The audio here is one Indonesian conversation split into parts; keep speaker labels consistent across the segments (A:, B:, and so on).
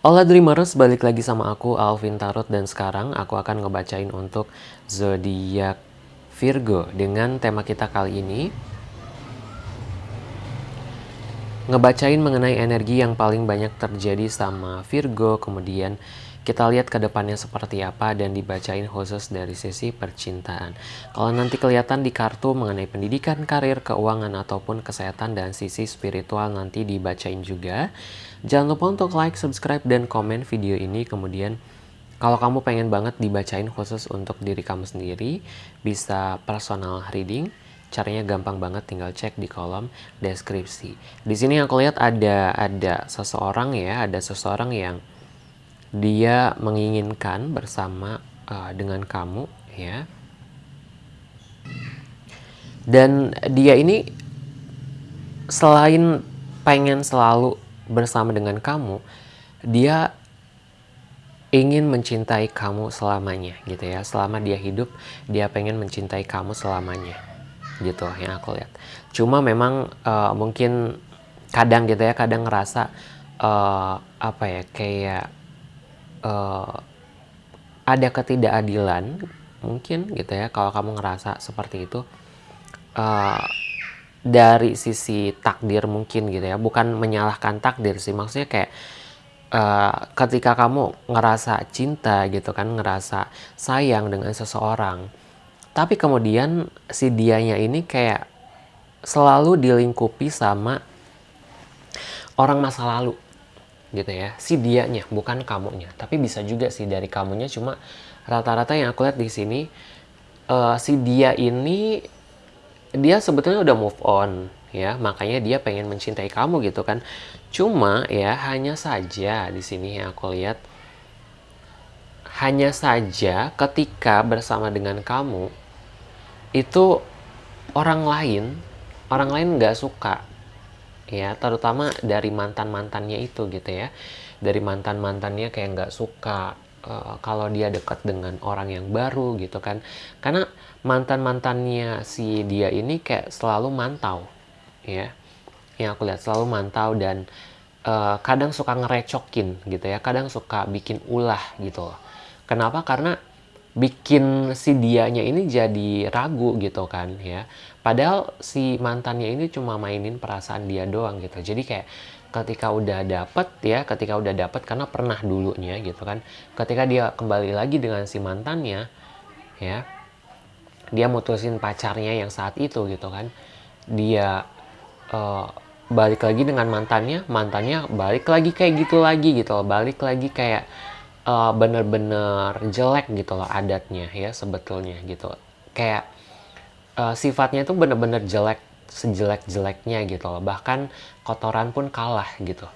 A: Hola Dreamers, balik lagi sama aku Alvin Tarot dan sekarang aku akan ngebacain untuk zodiak Virgo dengan tema kita kali ini. Ngebacain mengenai energi yang paling banyak terjadi sama Virgo, kemudian kita lihat ke depannya seperti apa dan dibacain khusus dari sisi percintaan. Kalau nanti kelihatan di kartu mengenai pendidikan, karir, keuangan, ataupun kesehatan dan sisi spiritual nanti dibacain juga. Jangan lupa untuk like, subscribe, dan komen video ini. Kemudian kalau kamu pengen banget dibacain khusus untuk diri kamu sendiri, bisa personal reading. Caranya gampang banget, tinggal cek di kolom deskripsi. Di sini aku lihat ada ada seseorang ya, ada seseorang yang dia menginginkan bersama uh, dengan kamu ya. Dan dia ini selain pengen selalu bersama dengan kamu dia ingin mencintai kamu selamanya gitu ya. Selama dia hidup dia pengen mencintai kamu selamanya gitu yang aku lihat. Cuma memang uh, mungkin kadang gitu ya kadang ngerasa uh, apa ya kayak uh, ada ketidakadilan mungkin gitu ya kalau kamu ngerasa seperti itu uh, dari sisi takdir mungkin gitu ya bukan menyalahkan takdir sih maksudnya kayak uh, ketika kamu ngerasa cinta gitu kan ngerasa sayang dengan seseorang tapi kemudian si dianya ini kayak selalu dilingkupi sama orang masa lalu gitu ya. Si dianya bukan kamunya. Tapi bisa juga sih dari kamunya cuma rata-rata yang aku lihat di sini uh, si dia ini dia sebetulnya udah move on ya. Makanya dia pengen mencintai kamu gitu kan. Cuma ya hanya saja di sini yang aku lihat hanya saja ketika bersama dengan kamu itu orang lain orang lain nggak suka ya terutama dari mantan mantannya itu gitu ya. Dari mantan mantannya kayak nggak suka uh, kalau dia dekat dengan orang yang baru gitu kan. Karena mantan mantannya si dia ini kayak selalu mantau ya. Yang aku lihat selalu mantau dan uh, kadang suka ngerecokin gitu ya. Kadang suka bikin ulah gitu loh. Kenapa? Karena bikin si dianya ini jadi ragu gitu kan ya. Padahal si mantannya ini cuma mainin perasaan dia doang gitu. Jadi kayak ketika udah dapet ya ketika udah dapet karena pernah dulunya gitu kan ketika dia kembali lagi dengan si mantannya ya dia mutusin pacarnya yang saat itu gitu kan. Dia uh, balik lagi dengan mantannya mantannya balik lagi kayak gitu lagi gitu balik lagi kayak uh, bener-bener jelek gitu loh adatnya ya sebetulnya gitu. Kayak uh, sifatnya itu bener-bener jelek sejelek-jeleknya gitu loh. Bahkan kotoran pun kalah gitu.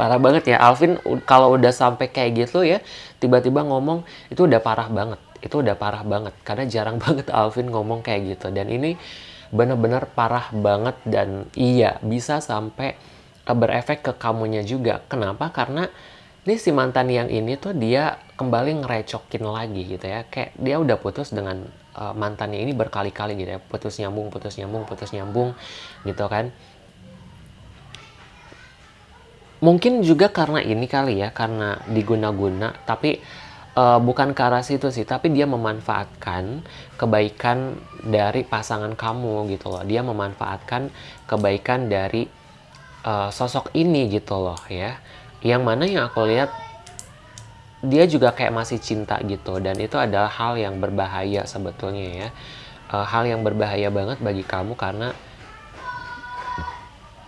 A: Parah banget ya. Alvin kalau udah sampai kayak gitu ya tiba-tiba ngomong itu udah parah banget itu udah parah banget. Karena jarang banget Alvin ngomong kayak gitu. Dan ini bener-bener parah banget dan iya bisa sampai berefek ke kamunya juga. Kenapa? Karena ini si mantan yang ini tuh dia kembali ngerecokin lagi gitu ya. Kayak dia udah putus dengan uh, mantannya ini berkali-kali gitu ya. Putus nyambung putus nyambung putus nyambung gitu kan. Mungkin juga karena ini kali ya karena diguna-guna tapi uh, bukan ke arah situ sih. Tapi dia memanfaatkan kebaikan dari pasangan kamu gitu loh. Dia memanfaatkan kebaikan dari uh, sosok ini gitu loh ya yang mana yang aku lihat dia juga kayak masih cinta gitu. Dan itu adalah hal yang berbahaya sebetulnya ya. Uh, hal yang berbahaya banget bagi kamu karena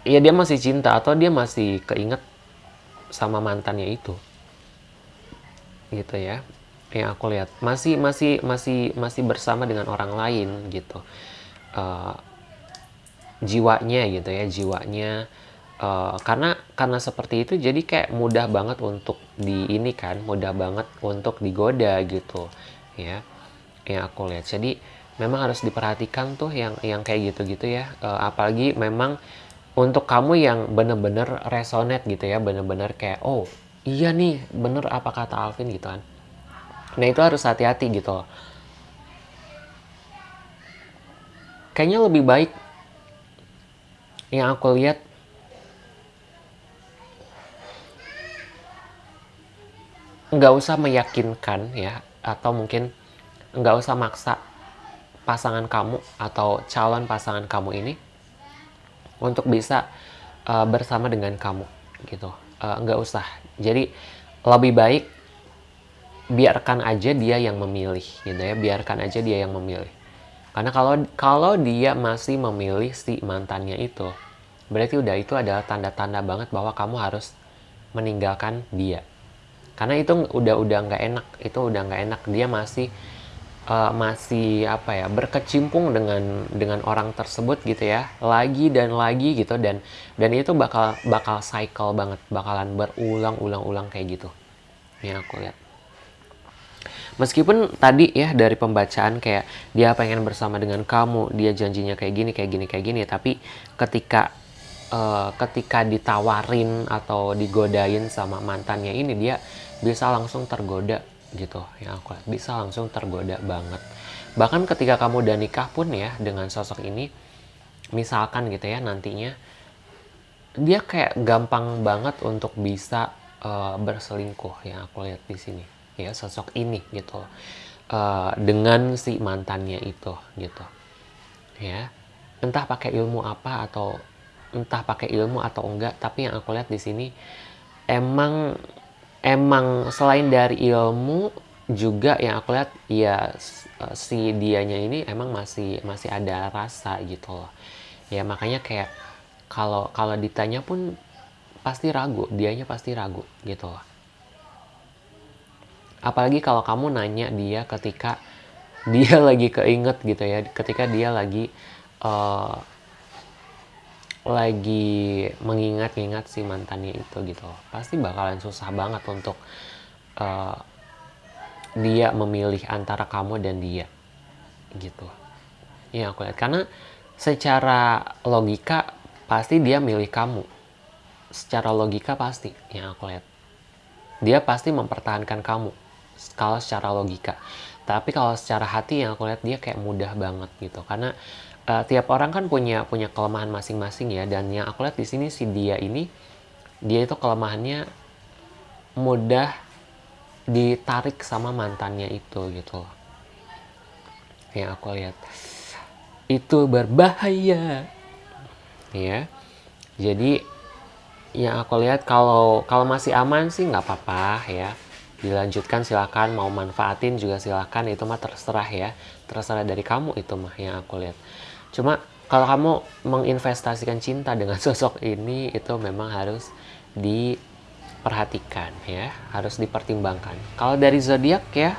A: ya dia masih cinta atau dia masih keinget sama mantannya itu. Gitu ya yang aku lihat. Masih masih masih masih bersama dengan orang lain gitu. Uh, jiwanya gitu ya jiwanya uh, karena karena seperti itu jadi kayak mudah banget untuk di ini kan mudah banget untuk digoda gitu ya yang aku lihat. Jadi memang harus diperhatikan tuh yang yang kayak gitu-gitu ya. Uh, apalagi memang untuk kamu yang bener-bener resonate gitu ya bener-bener kayak oh iya nih bener apa kata Alvin gitu kan. Nah itu harus hati-hati gitu kayaknya lebih baik yang aku lihat nggak usah meyakinkan ya, atau mungkin nggak usah maksa pasangan kamu atau calon pasangan kamu ini untuk bisa uh, bersama dengan kamu gitu. Uh, nggak usah. Jadi lebih baik biarkan aja dia yang memilih gitu ya. Biarkan aja dia yang memilih. Karena kalau kalau dia masih memilih si mantannya itu berarti udah itu adalah tanda-tanda banget bahwa kamu harus meninggalkan dia karena itu udah udah nggak enak itu udah nggak enak. Dia masih uh, masih apa ya berkecimpung dengan dengan orang tersebut gitu ya. Lagi dan lagi gitu dan dan itu bakal bakal cycle banget. Bakalan berulang-ulang-ulang kayak gitu yang aku lihat. Meskipun tadi ya dari pembacaan kayak dia pengen bersama dengan kamu dia janjinya kayak gini kayak gini kayak gini tapi ketika uh, ketika ditawarin atau digodain sama mantannya ini dia bisa langsung tergoda gitu. Yang aku lihat bisa langsung tergoda banget. Bahkan ketika kamu udah nikah pun ya dengan sosok ini misalkan gitu ya nantinya dia kayak gampang banget untuk bisa uh, berselingkuh. Yang aku lihat di sini. Ya sosok ini gitu. Uh, dengan si mantannya itu gitu. Ya entah pakai ilmu apa atau entah pakai ilmu atau enggak tapi yang aku lihat di sini emang emang selain dari ilmu juga yang aku lihat ya si dianya ini emang masih masih ada rasa gitu loh. Ya makanya kayak kalau kalau ditanya pun pasti ragu dianya pasti ragu gitu loh. Apalagi kalau kamu nanya dia ketika dia lagi keinget gitu ya ketika dia lagi uh, lagi mengingat-ingat si mantannya itu gitu pasti bakalan susah banget untuk uh, dia memilih antara kamu dan dia gitu. Ya aku lihat. Karena secara logika pasti dia milih kamu. Secara logika pasti yang aku lihat. Dia pasti mempertahankan kamu kalau secara logika tapi kalau secara hati yang aku lihat dia kayak mudah banget gitu. Karena uh, tiap orang kan punya punya kelemahan masing-masing ya. Dan yang aku lihat di sini si dia ini dia itu kelemahannya mudah ditarik sama mantannya itu gitu loh. Yang aku lihat. Itu berbahaya. Ya jadi yang aku lihat kalau kalau masih aman sih nggak apa-apa ya dilanjutkan silakan. Mau manfaatin juga silakan. Itu mah terserah ya. Terserah dari kamu itu mah yang aku lihat. Cuma kalau kamu menginvestasikan cinta dengan sosok ini itu memang harus diperhatikan ya, harus dipertimbangkan. Kalau dari zodiak ya,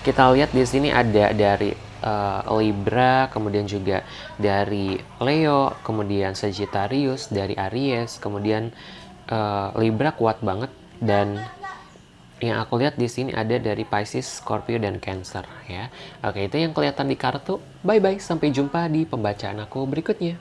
A: kita lihat di sini ada dari uh, Libra, kemudian juga dari Leo, kemudian Sagittarius, dari Aries, kemudian uh, Libra kuat banget dan yang aku lihat di sini ada dari Pisces, Scorpio, dan Cancer ya. Oke, itu yang kelihatan di kartu. Bye-bye, sampai jumpa di pembacaan aku berikutnya.